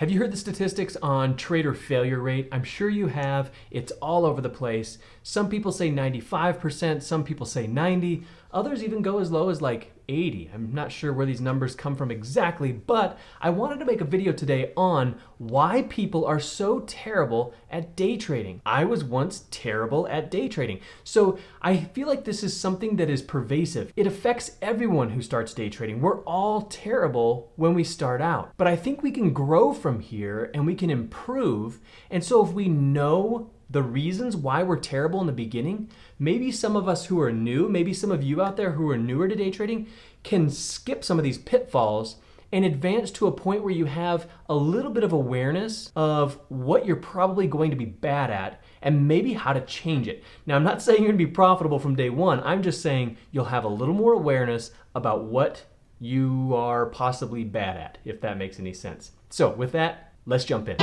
Have you heard the statistics on trader failure rate? I'm sure you have. It's all over the place. Some people say 95%, some people say 90, others even go as low as like 80. I'm not sure where these numbers come from exactly, but I wanted to make a video today on why people are so terrible at day trading. I was once terrible at day trading. So I feel like this is something that is pervasive. It affects everyone who starts day trading. We're all terrible when we start out, but I think we can grow from here and we can improve. And so if we know the reasons why we're terrible in the beginning, maybe some of us who are new, maybe some of you out there who are newer to day trading can skip some of these pitfalls and advance to a point where you have a little bit of awareness of what you're probably going to be bad at and maybe how to change it. Now, I'm not saying you're gonna be profitable from day one. I'm just saying you'll have a little more awareness about what you are possibly bad at, if that makes any sense. So with that, let's jump in.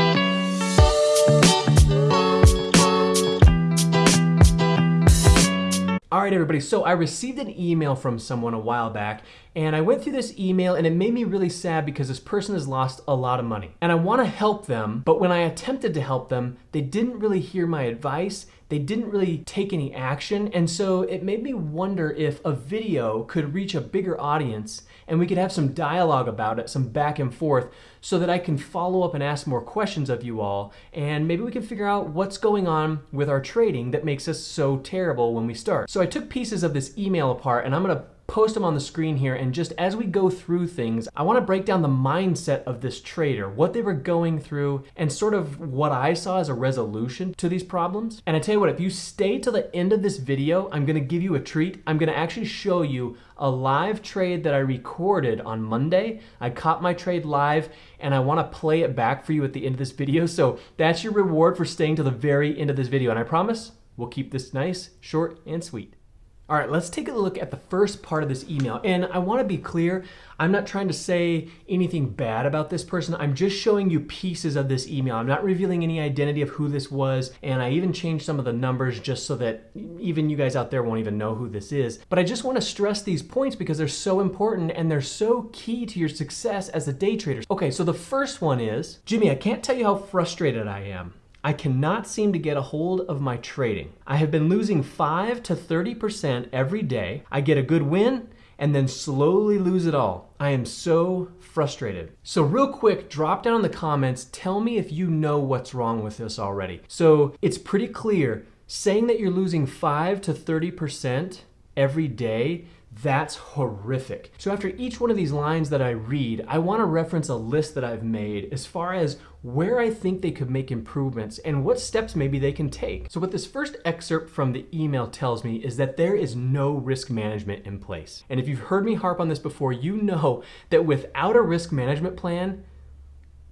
All right, everybody, so I received an email from someone a while back, and I went through this email and it made me really sad because this person has lost a lot of money. And I wanna help them, but when I attempted to help them, they didn't really hear my advice, they didn't really take any action, and so it made me wonder if a video could reach a bigger audience and we could have some dialogue about it, some back and forth, so that I can follow up and ask more questions of you all, and maybe we can figure out what's going on with our trading that makes us so terrible when we start. So I took pieces of this email apart, and I'm gonna post them on the screen here and just as we go through things, I wanna break down the mindset of this trader, what they were going through and sort of what I saw as a resolution to these problems. And I tell you what, if you stay till the end of this video, I'm gonna give you a treat. I'm gonna actually show you a live trade that I recorded on Monday. I caught my trade live and I wanna play it back for you at the end of this video. So that's your reward for staying to the very end of this video. And I promise we'll keep this nice, short, and sweet. All right, let's take a look at the first part of this email. And I wanna be clear, I'm not trying to say anything bad about this person. I'm just showing you pieces of this email. I'm not revealing any identity of who this was. And I even changed some of the numbers just so that even you guys out there won't even know who this is. But I just wanna stress these points because they're so important and they're so key to your success as a day trader. Okay, so the first one is, Jimmy, I can't tell you how frustrated I am. I cannot seem to get a hold of my trading. I have been losing 5 to 30% every day. I get a good win and then slowly lose it all. I am so frustrated. So real quick, drop down in the comments, tell me if you know what's wrong with this already. So it's pretty clear, saying that you're losing 5 to 30% every day that's horrific. So after each one of these lines that I read, I want to reference a list that I've made as far as where I think they could make improvements and what steps maybe they can take. So what this first excerpt from the email tells me is that there is no risk management in place. And if you've heard me harp on this before, you know that without a risk management plan,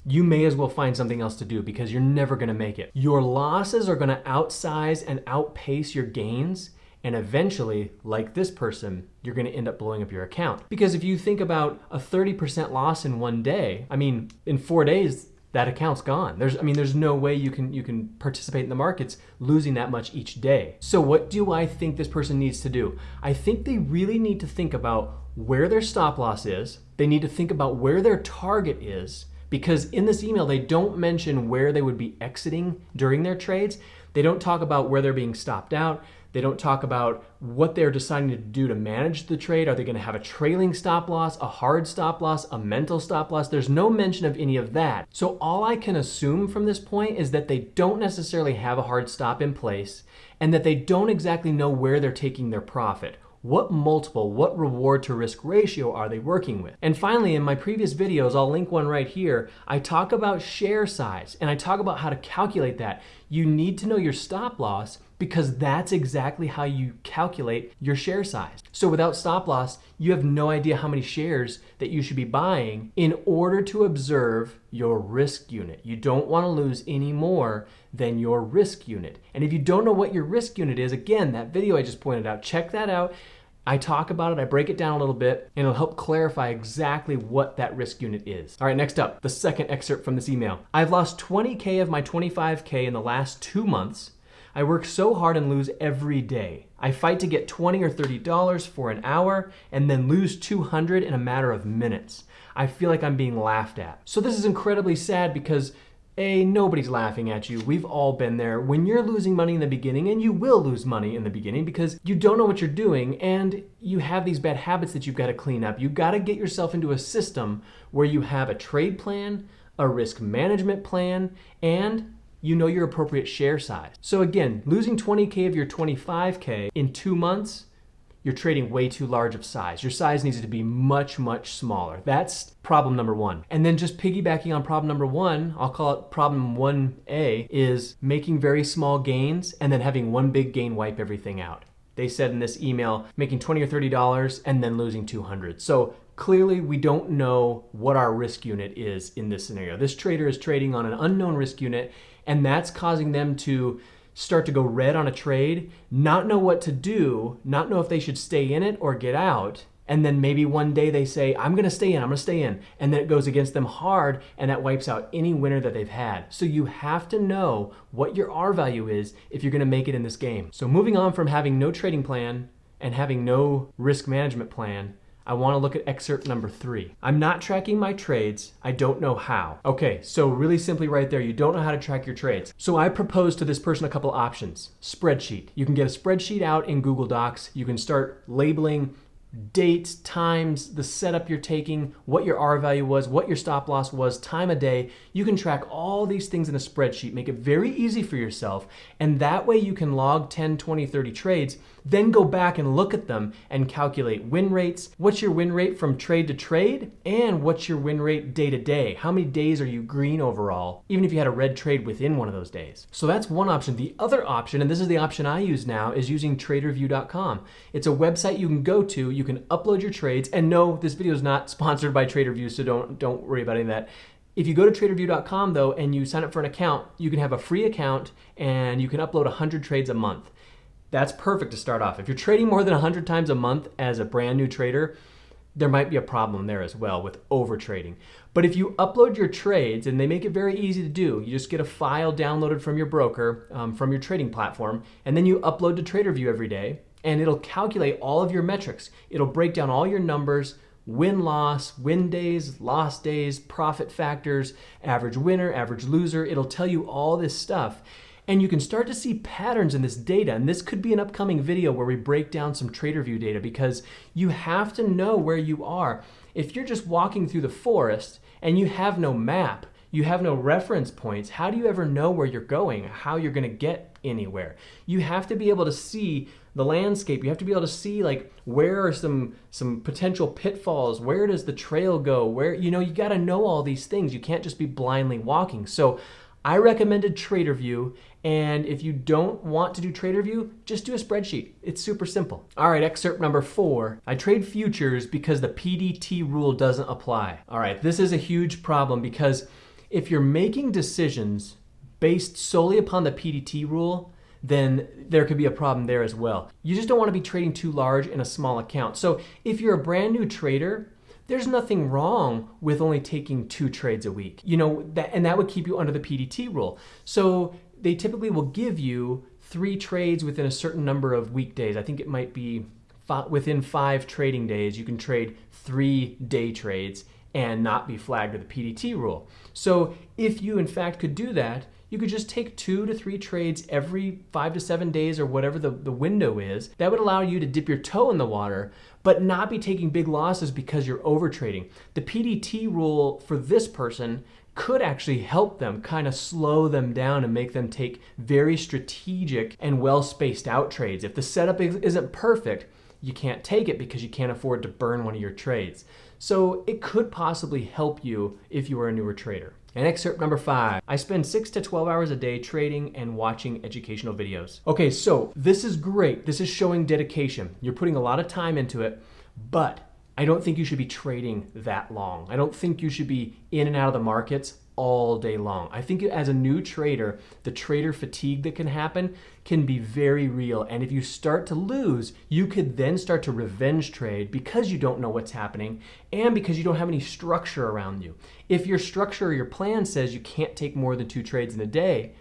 you may as well find something else to do because you're never gonna make it. Your losses are gonna outsize and outpace your gains and eventually, like this person, you're gonna end up blowing up your account. Because if you think about a 30% loss in one day, I mean, in four days, that account's gone. There's, I mean, there's no way you can, you can participate in the markets losing that much each day. So what do I think this person needs to do? I think they really need to think about where their stop loss is. They need to think about where their target is because in this email, they don't mention where they would be exiting during their trades. They don't talk about where they're being stopped out. They don't talk about what they're deciding to do to manage the trade. Are they going to have a trailing stop loss, a hard stop loss, a mental stop loss? There's no mention of any of that. So all I can assume from this point is that they don't necessarily have a hard stop in place and that they don't exactly know where they're taking their profit. What multiple, what reward to risk ratio are they working with? And finally, in my previous videos, I'll link one right here, I talk about share size and I talk about how to calculate that. You need to know your stop loss because that's exactly how you calculate your share size. So without stop loss, you have no idea how many shares that you should be buying in order to observe your risk unit. You don't want to lose any more than your risk unit. And if you don't know what your risk unit is, again, that video I just pointed out, check that out. I talk about it, I break it down a little bit, and it'll help clarify exactly what that risk unit is. All right, next up, the second excerpt from this email. I've lost 20K of my 25K in the last two months I work so hard and lose every day. I fight to get 20 or $30 for an hour and then lose 200 in a matter of minutes. I feel like I'm being laughed at. So this is incredibly sad because a, nobody's laughing at you. We've all been there. When you're losing money in the beginning, and you will lose money in the beginning because you don't know what you're doing and you have these bad habits that you've got to clean up. You've got to get yourself into a system where you have a trade plan, a risk management plan, and you know your appropriate share size. So again, losing 20K of your 25K in two months, you're trading way too large of size. Your size needs to be much, much smaller. That's problem number one. And then just piggybacking on problem number one, I'll call it problem 1A, is making very small gains and then having one big gain wipe everything out. They said in this email, making 20 or $30 and then losing 200. So clearly we don't know what our risk unit is in this scenario. This trader is trading on an unknown risk unit and that's causing them to start to go red on a trade, not know what to do, not know if they should stay in it or get out. And then maybe one day they say, I'm going to stay in, I'm going to stay in. And then it goes against them hard and that wipes out any winner that they've had. So you have to know what your R value is if you're going to make it in this game. So moving on from having no trading plan and having no risk management plan, I want to look at excerpt number three. I'm not tracking my trades. I don't know how. Okay, so really simply right there, you don't know how to track your trades. So I proposed to this person a couple options. Spreadsheet. You can get a spreadsheet out in Google Docs. You can start labeling dates, times, the setup you're taking, what your R value was, what your stop loss was, time of day. You can track all these things in a spreadsheet, make it very easy for yourself, and that way you can log 10, 20, 30 trades, then go back and look at them and calculate win rates, what's your win rate from trade to trade, and what's your win rate day to day. How many days are you green overall, even if you had a red trade within one of those days. So that's one option. The other option, and this is the option I use now, is using tradervue.com. It's a website you can go to, you can upload your trades, and no, this video is not sponsored by TraderVue, so don't, don't worry about any of that. If you go to tradervue.com though and you sign up for an account, you can have a free account and you can upload 100 trades a month. That's perfect to start off. If you're trading more than 100 times a month as a brand new trader, there might be a problem there as well with over trading. But if you upload your trades, and they make it very easy to do, you just get a file downloaded from your broker, um, from your trading platform, and then you upload to TraderVue every day, and it'll calculate all of your metrics. It'll break down all your numbers, win loss, win days, loss days, profit factors, average winner, average loser. It'll tell you all this stuff. And you can start to see patterns in this data. And this could be an upcoming video where we break down some TraderVue data because you have to know where you are. If you're just walking through the forest and you have no map, you have no reference points, how do you ever know where you're going, how you're going to get anywhere? You have to be able to see the landscape. You have to be able to see like where are some some potential pitfalls, where does the trail go? Where you know, you got to know all these things. You can't just be blindly walking. So I recommended TraderVue, and if you don't want to do TraderVue, just do a spreadsheet. It's super simple. All right, excerpt number four. I trade futures because the PDT rule doesn't apply. All right, this is a huge problem because if you're making decisions based solely upon the PDT rule, then there could be a problem there as well. You just don't want to be trading too large in a small account. So if you're a brand new trader, there's nothing wrong with only taking two trades a week. You know, that, and that would keep you under the PDT rule. So they typically will give you three trades within a certain number of weekdays. I think it might be within five trading days, you can trade three day trades and not be flagged with the PDT rule. So if you in fact could do that, you could just take two to three trades every five to seven days or whatever the, the window is. That would allow you to dip your toe in the water, but not be taking big losses because you're over trading. The PDT rule for this person could actually help them kind of slow them down and make them take very strategic and well spaced out trades. If the setup isn't perfect, you can't take it because you can't afford to burn one of your trades. So it could possibly help you if you are a newer trader. And excerpt number five, I spend six to 12 hours a day trading and watching educational videos. Okay, so this is great. This is showing dedication. You're putting a lot of time into it, but I don't think you should be trading that long. I don't think you should be in and out of the markets all day long. I think as a new trader, the trader fatigue that can happen can be very real. And if you start to lose, you could then start to revenge trade because you don't know what's happening and because you don't have any structure around you. If your structure or your plan says you can't take more than two trades in a day,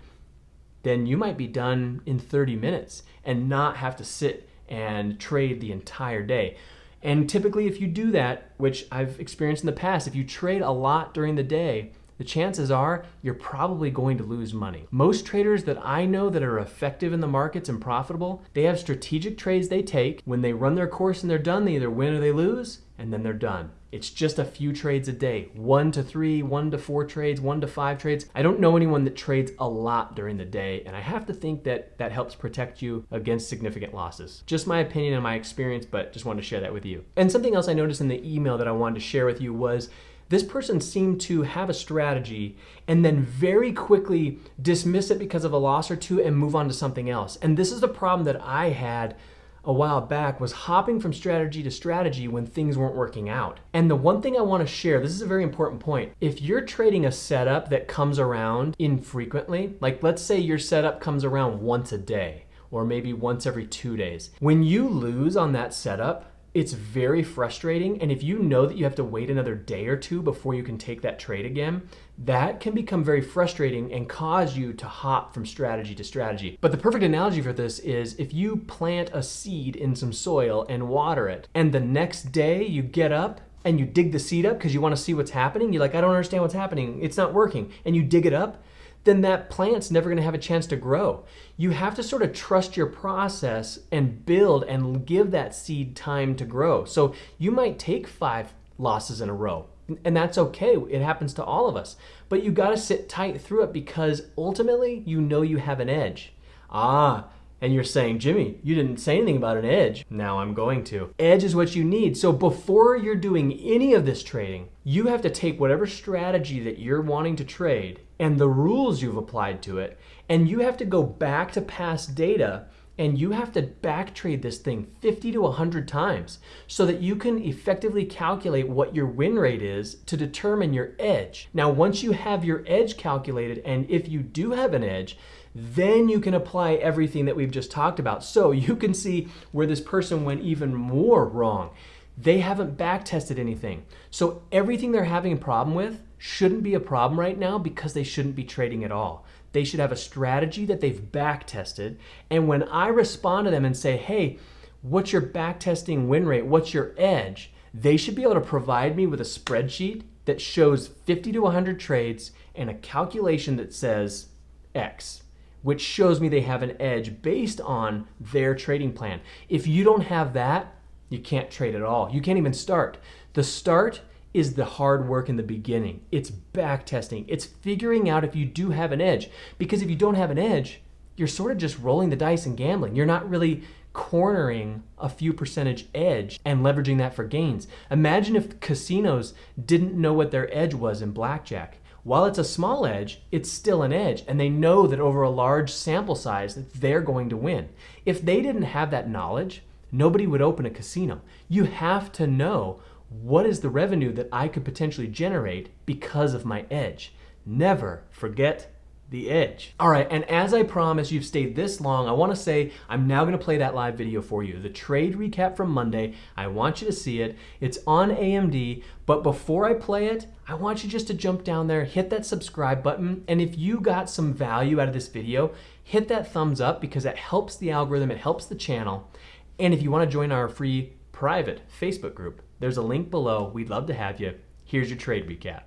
then you might be done in 30 minutes and not have to sit and trade the entire day. And typically, if you do that, which I've experienced in the past, if you trade a lot during the day, the chances are you're probably going to lose money. Most traders that I know that are effective in the markets and profitable, they have strategic trades they take. When they run their course and they're done, they either win or they lose, and then they're done. It's just a few trades a day one to three, one to four trades, one to five trades. I don't know anyone that trades a lot during the day, and I have to think that that helps protect you against significant losses. Just my opinion and my experience, but just wanted to share that with you. And something else I noticed in the email that I wanted to share with you was this person seemed to have a strategy and then very quickly dismiss it because of a loss or two and move on to something else. And this is the problem that I had a while back was hopping from strategy to strategy when things weren't working out. And the one thing I want to share, this is a very important point. If you're trading a setup that comes around infrequently, like let's say your setup comes around once a day or maybe once every two days, when you lose on that setup, it's very frustrating. And if you know that you have to wait another day or two before you can take that trade again, that can become very frustrating and cause you to hop from strategy to strategy. But the perfect analogy for this is if you plant a seed in some soil and water it, and the next day you get up and you dig the seed up because you want to see what's happening, you're like, I don't understand what's happening. It's not working. And you dig it up then that plant's never going to have a chance to grow. You have to sort of trust your process and build and give that seed time to grow. So you might take five losses in a row, and that's okay. It happens to all of us. But you got to sit tight through it because ultimately you know you have an edge. Ah, and you're saying, Jimmy, you didn't say anything about an edge. Now I'm going to. Edge is what you need. So before you're doing any of this trading, you have to take whatever strategy that you're wanting to trade and the rules you've applied to it, and you have to go back to past data and you have to back trade this thing 50 to 100 times so that you can effectively calculate what your win rate is to determine your edge. Now, once you have your edge calculated, and if you do have an edge, then you can apply everything that we've just talked about. So you can see where this person went even more wrong. They haven't back tested anything. So everything they're having a problem with shouldn't be a problem right now because they shouldn't be trading at all. They should have a strategy that they've back tested. And when I respond to them and say, hey, what's your back testing win rate? What's your edge? They should be able to provide me with a spreadsheet that shows 50 to 100 trades and a calculation that says X which shows me they have an edge based on their trading plan. If you don't have that, you can't trade at all. You can't even start. The start is the hard work in the beginning. It's back testing. It's figuring out if you do have an edge. Because if you don't have an edge, you're sort of just rolling the dice and gambling. You're not really cornering a few percentage edge and leveraging that for gains. Imagine if casinos didn't know what their edge was in blackjack. While it's a small edge, it's still an edge, and they know that over a large sample size that they're going to win. If they didn't have that knowledge, nobody would open a casino. You have to know what is the revenue that I could potentially generate because of my edge. Never forget the edge. All right, and as I promised, you've stayed this long, I wanna say I'm now gonna play that live video for you. The trade recap from Monday, I want you to see it. It's on AMD, but before I play it, I want you just to jump down there, hit that subscribe button, and if you got some value out of this video, hit that thumbs up because it helps the algorithm, it helps the channel. And if you wanna join our free private Facebook group, there's a link below. We'd love to have you. Here's your trade recap.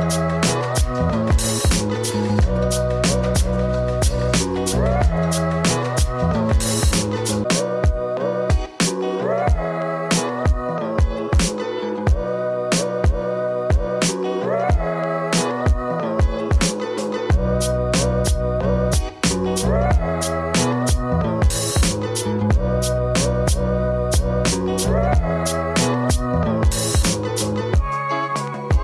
Thank you.